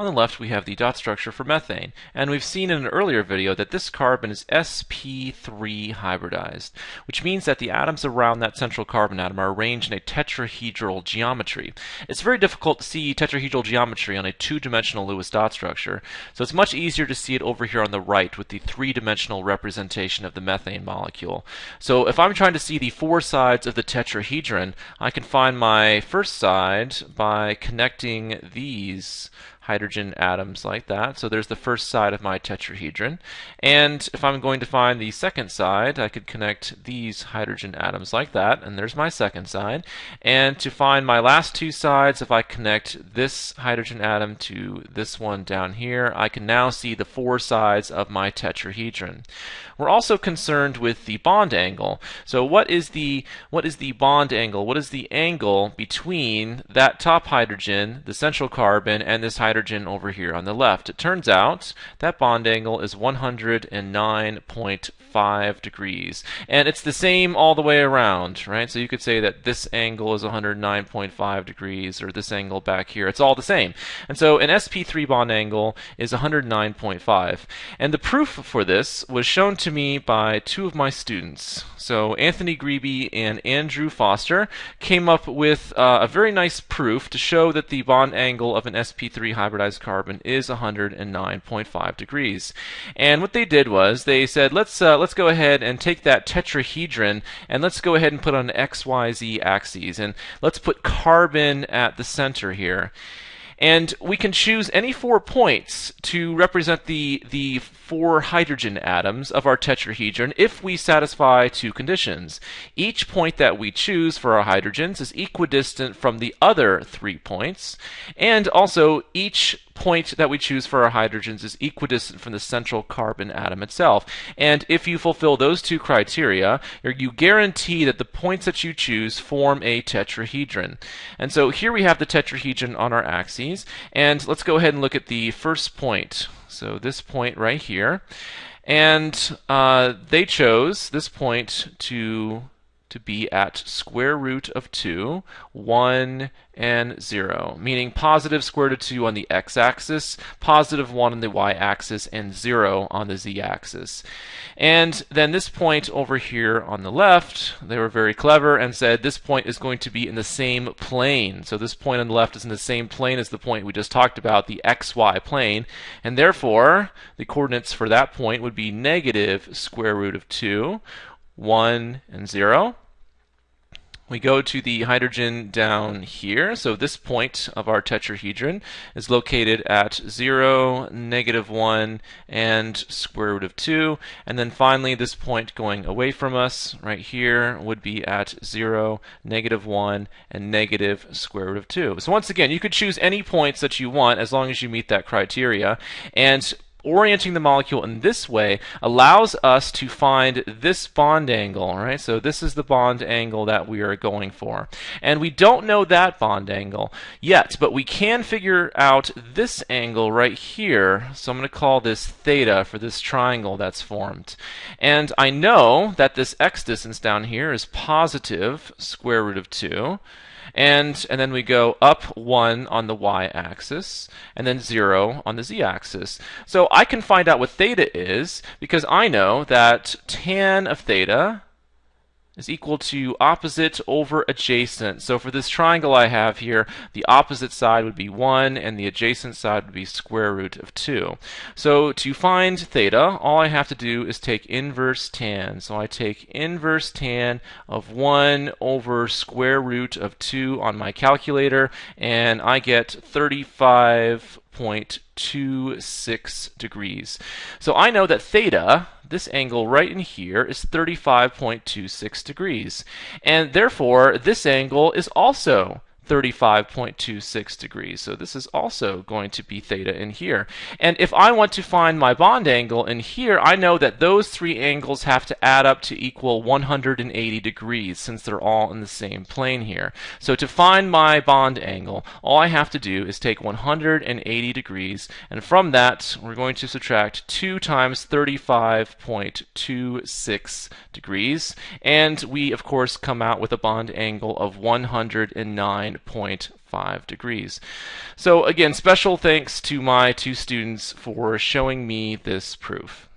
On the left, we have the dot structure for methane. And we've seen in an earlier video that this carbon is sp3 hybridized, which means that the atoms around that central carbon atom are arranged in a tetrahedral geometry. It's very difficult to see tetrahedral geometry on a two-dimensional Lewis dot structure, so it's much easier to see it over here on the right with the three-dimensional representation of the methane molecule. So if I'm trying to see the four sides of the tetrahedron, I can find my first side by connecting these hydrogen atoms like that. So there's the first side of my tetrahedron. And if I'm going to find the second side, I could connect these hydrogen atoms like that, and there's my second side. And to find my last two sides, if I connect this hydrogen atom to this one down here, I can now see the four sides of my tetrahedron. We're also concerned with the bond angle. So what is the what is the bond angle? What is the angle between that top hydrogen, the central carbon, and this hydrogen over here on the left? It turns out that bond angle is 109.5 degrees. And it's the same all the way around, right? So you could say that this angle is 109.5 degrees or this angle back here. It's all the same. And so an sp3 bond angle is 109.5. And the proof for this was shown to me by two of my students. So Anthony Grebe and Andrew Foster came up with uh, a very nice proof to show that the bond angle of an sp3 hybridized carbon is 109.5 degrees. And what they did was they said, let's uh, let's go ahead and take that tetrahedron and let's go ahead and put on x, y, z axes. And let's put carbon at the center here. And we can choose any four points to represent the, the four hydrogen atoms of our tetrahedron if we satisfy two conditions. Each point that we choose for our hydrogens is equidistant from the other three points, and also each point that we choose for our hydrogens is equidistant from the central carbon atom itself. And if you fulfill those two criteria, you guarantee that the points that you choose form a tetrahedron. And so here we have the tetrahedron on our axes. And let's go ahead and look at the first point. So this point right here. And uh, they chose this point to to be at square root of 2, 1, and 0, meaning positive square root of 2 on the x-axis, positive 1 on the y-axis, and 0 on the z-axis. And then this point over here on the left, they were very clever and said this point is going to be in the same plane. So this point on the left is in the same plane as the point we just talked about, the xy plane, and therefore the coordinates for that point would be negative square root of 2, 1, and 0. We go to the hydrogen down here. So this point of our tetrahedron is located at 0, negative 1, and square root of 2. And then finally, this point going away from us right here would be at 0, negative 1, and negative square root of 2. So once again, you could choose any points that you want as long as you meet that criteria. And orienting the molecule in this way allows us to find this bond angle, right? So this is the bond angle that we are going for. And we don't know that bond angle yet, but we can figure out this angle right here. So I'm going to call this theta for this triangle that's formed. And I know that this x distance down here is positive square root of 2 and and then we go up 1 on the y-axis and then 0 on the z-axis. So I can find out what theta is because I know that tan of theta is equal to opposite over adjacent. So for this triangle I have here, the opposite side would be 1 and the adjacent side would be square root of 2. So to find theta, all I have to do is take inverse tan. So I take inverse tan of 1 over square root of 2 on my calculator and I get 35.26 degrees. So I know that theta this angle right in here is 35.26 degrees. And therefore, this angle is also 35.26 degrees. So this is also going to be theta in here. And if I want to find my bond angle in here, I know that those three angles have to add up to equal 180 degrees since they're all in the same plane here. So to find my bond angle, all I have to do is take 180 degrees, and from that, we're going to subtract 2 times 35.26 degrees, and we, of course, come out with a bond angle of 109 9.5 degrees. So again, special thanks to my two students for showing me this proof.